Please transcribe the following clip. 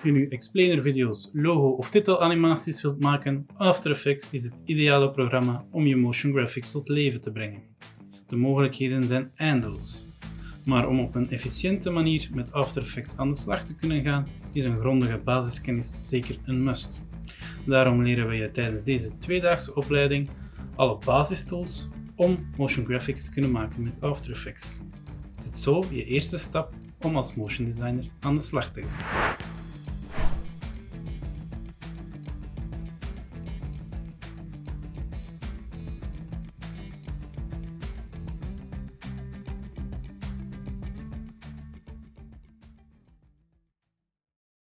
Of je nu explainer video's, logo of titelanimaties wilt maken, After Effects is het ideale programma om je motion graphics tot leven te brengen. De mogelijkheden zijn eindeloos. Maar om op een efficiënte manier met After Effects aan de slag te kunnen gaan, is een grondige basiskennis zeker een must. Daarom leren we je tijdens deze tweedaagse opleiding alle basistools om motion graphics te kunnen maken met After Effects. Zet zo je eerste stap om als motion designer aan de slag te gaan.